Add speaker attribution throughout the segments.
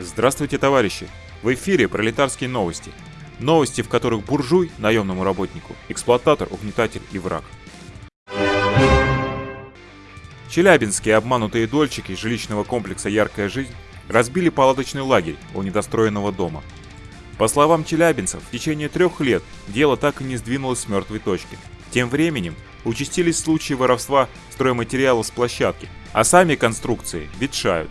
Speaker 1: Здравствуйте, товарищи! В эфире пролетарские новости. Новости, в которых буржуй – наемному работнику, эксплуататор, угнетатель и враг. Челябинские обманутые дольщики жилищного комплекса «Яркая жизнь» разбили палаточный лагерь у недостроенного дома. По словам челябинцев, в течение трех лет дело так и не сдвинулось с мертвой точки. Тем временем участились случаи воровства стройматериалов с площадки, а сами конструкции ветшают.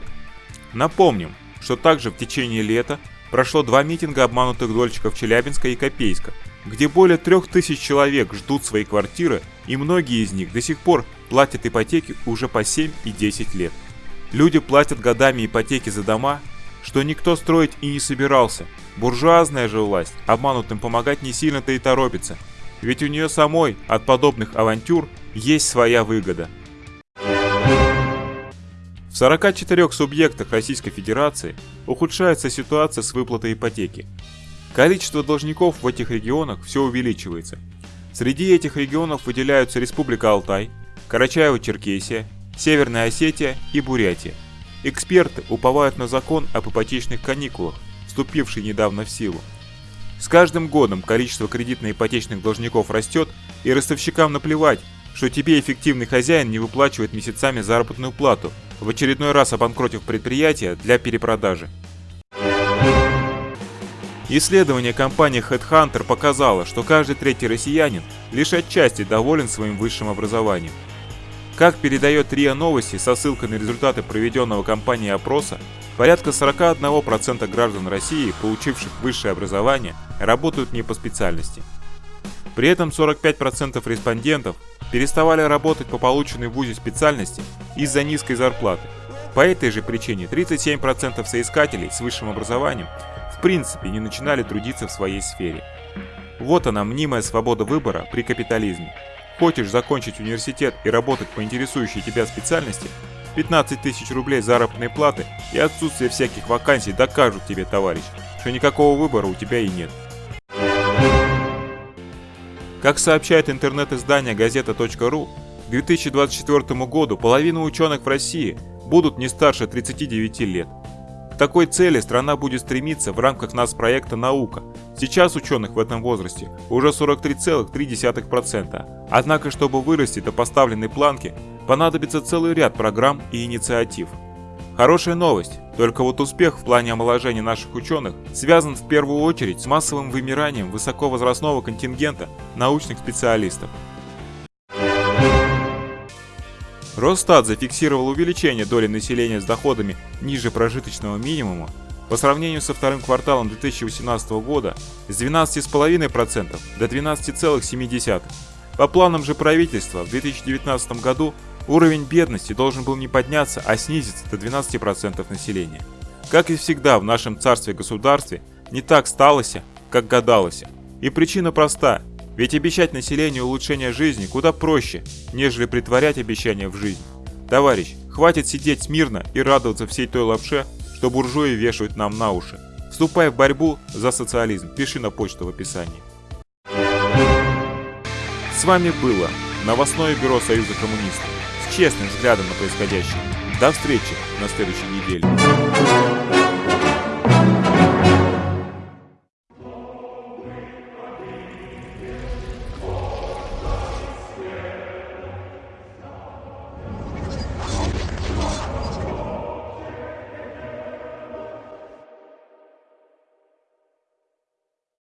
Speaker 1: Напомним, что также в течение лета прошло два митинга обманутых дольщиков Челябинска и Копейска, где более трех тысяч человек ждут свои квартиры и многие из них до сих пор платят ипотеки уже по 7 и 10 лет. Люди платят годами ипотеки за дома, что никто строить и не собирался. Буржуазная же власть обманутым помогать не сильно-то и торопится, ведь у нее самой от подобных авантюр есть своя выгода. В 44 субъектах Российской Федерации ухудшается ситуация с выплатой ипотеки. Количество должников в этих регионах все увеличивается. Среди этих регионов выделяются Республика Алтай, Карачаево-Черкесия, Северная Осетия и Бурятия. Эксперты уповают на закон об ипотечных каникулах, вступивший недавно в силу. С каждым годом количество кредитно-ипотечных должников растет, и ростовщикам наплевать, что тебе эффективный хозяин не выплачивает месяцами заработную плату, в очередной раз обанкротив предприятие для перепродажи. Исследование компании Headhunter показало, что каждый третий россиянин лишь отчасти доволен своим высшим образованием. Как передает РИА Новости со ссылкой на результаты проведенного компанией опроса, порядка 41% граждан России, получивших высшее образование, работают не по специальности. При этом 45% респондентов переставали работать по полученной в ВУЗе специальности из-за низкой зарплаты. По этой же причине 37% соискателей с высшим образованием в принципе не начинали трудиться в своей сфере. Вот она, мнимая свобода выбора при капитализме. Хочешь закончить университет и работать по интересующей тебя специальности? 15 тысяч рублей заработной платы и отсутствие всяких вакансий докажут тебе, товарищ, что никакого выбора у тебя и нет. Как сообщает интернет-издание газета.ру, к 2024 году половина ученых в России будут не старше 39 лет. К такой цели страна будет стремиться в рамках нас проекта «Наука». Сейчас ученых в этом возрасте уже 43,3%. Однако, чтобы вырасти до поставленной планки, понадобится целый ряд программ и инициатив – Хорошая новость, только вот успех в плане омоложения наших ученых связан в первую очередь с массовым вымиранием высоковозрастного контингента научных специалистов. Росстат зафиксировал увеличение доли населения с доходами ниже прожиточного минимума по сравнению со вторым кварталом 2018 года с 12,5% до 12,7%. По планам же правительства в 2019 году Уровень бедности должен был не подняться, а снизиться до 12% населения. Как и всегда в нашем царстве-государстве, не так сталося, как гадалось. И причина проста, ведь обещать населению улучшение жизни куда проще, нежели притворять обещания в жизнь. Товарищ, хватит сидеть смирно и радоваться всей той лапше, что буржуи вешают нам на уши. Вступай в борьбу за социализм, пиши на почту в описании. С вами было новостное бюро Союза коммунистов честным взглядом на происходящее. До встречи на следующей неделе.